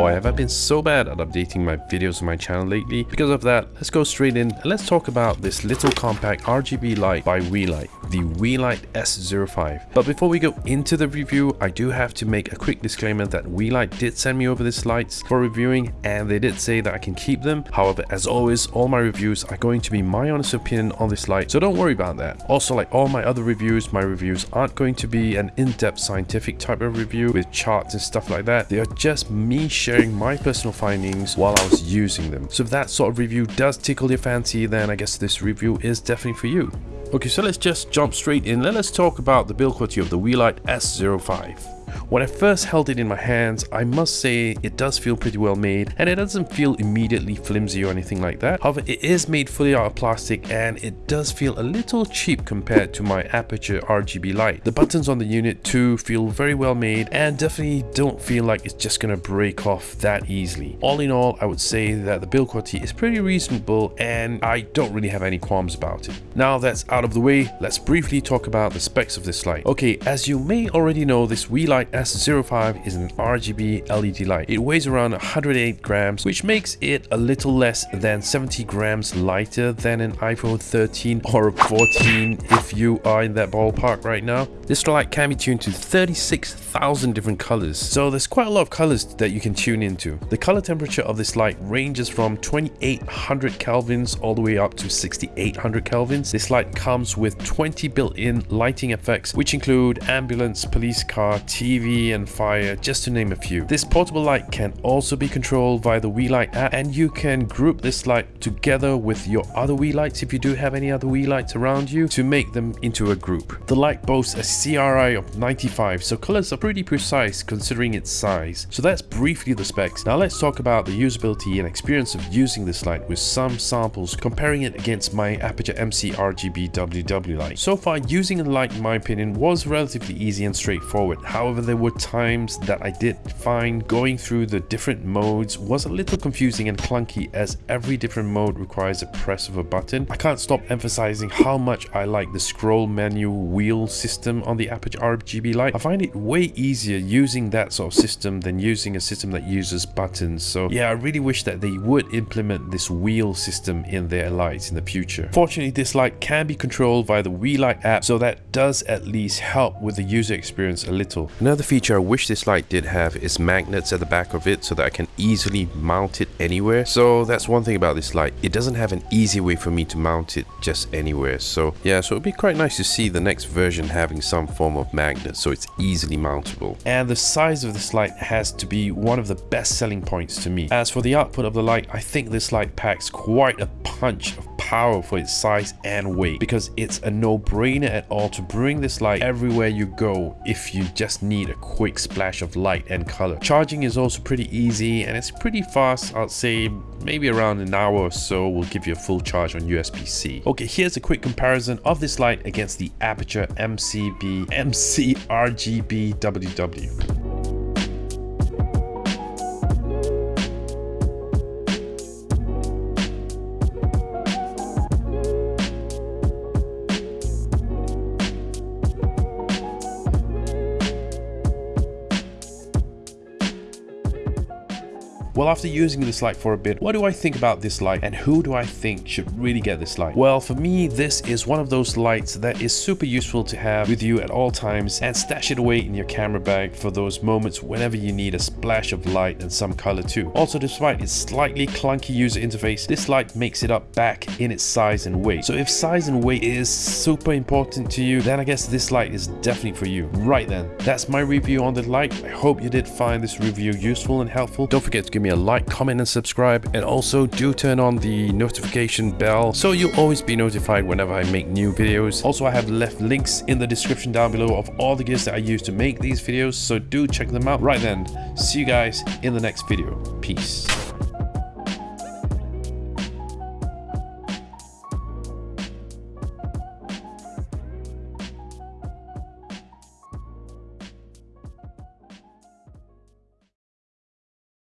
Boy, have I been so bad at updating my videos on my channel lately. Because of that, let's go straight in and let's talk about this little compact RGB light by Weeylite, the Weeylite S05. But before we go into the review, I do have to make a quick disclaimer that Weeylite did send me over these lights for reviewing and they did say that I can keep them. However, as always, all my reviews are going to be my honest opinion on this light, so don't worry about that. Also, like all my other reviews, my reviews aren't going to be an in-depth scientific type of review with charts and stuff like that. They are just me sharing my personal findings while I was using them. So if that sort of review does tickle your fancy, then I guess this review is definitely for you. Okay, so let's just jump straight in. Let's talk about the build quality of the Weeylite S05. When I first held it in my hands, I must say it does feel pretty well made and it doesn't feel immediately flimsy or anything like that. However, it is made fully out of plastic and it does feel a little cheap compared to my Aputure RGB light. The buttons on the unit too feel very well made and definitely don't feel like it's just gonna break off that easily. All in all, I would say that the build quality is pretty reasonable and I don't really have any qualms about it. Now that's out of the way, let's briefly talk about the specs of this light. Okay, as you may already know, this Weeylite S05 is an RGB LED light. It weighs around 108 grams, which makes it a little less than 70 grams lighter than an iPhone 13 or 14 if you are in that ballpark right now. This light can be tuned to 36,000 different colors, so there's quite a lot of colors that you can tune into. The color temperature of this light ranges from 2800 kelvins all the way up to 6800 kelvins. This light comes with 20 built-in lighting effects, which include ambulance, police car, TV, and fire, just to name a few. This portable light can also be controlled via the Weeylite app and you can group this light together with your other Weeylites if you do have any other Weeylites around you to make them into a group. The light boasts a CRI of 95 so colors are pretty precise considering its size. So that's briefly the specs. Now let's talk about the usability and experience of using this light with some samples comparing it against my Aputure MC RGB WW light. So far using the light in my opinion was relatively easy and straightforward. However there were times that I did find going through the different modes was a little confusing and clunky as every different mode requires a press of a button. I can't stop emphasizing how much I like the scroll menu wheel system on the Aputure RGB light. I find it way easier using that sort of system than using a system that uses buttons. So yeah, I really wish that they would implement this wheel system in their lights in the future. Fortunately, this light can be controlled via the Weeylite app, so that does at least help with the user experience a little. Another feature I wish this light did have is magnets at the back of it so that I can easily mount it anywhere. So that's one thing about this light. It doesn't have an easy way for me to mount it just anywhere. So yeah, so it'd be quite nice to see the next version having some form of magnet so it's easily mountable. And the size of this light has to be one of the best selling points to me. As for the output of the light, I think this light packs quite a punch of power for its size and weight because it's a no-brainer at all to bring this light everywhere you go if you just need a quick splash of light and color. Charging is also pretty easy and it's pretty fast. I'd say maybe around an hour or so will give you a full charge on USB-C. Okay, here's a quick comparison of this light against the Aputure MCB MC RGB WW. Well, after using this light for a bit, what do I think about this light and who do I think should really get this light? Well, for me, this is one of those lights that is super useful to have with you at all times and stash it away in your camera bag for those moments whenever you need a splash of light and some color too. Also, despite its slightly clunky user interface, this light makes it up back in its size and weight. So if size and weight is super important to you, then I guess this light is definitely for you. Right then, that's my review on the light. I hope you did find this review useful and helpful. Don't forget to give me a like, comment and subscribe and also do turn on the notification bell so you'll always be notified whenever I make new videos. Also I have left links in the description down below of all the gears that I use to make these videos so do check them out. Right then, see you guys in the next video. Peace.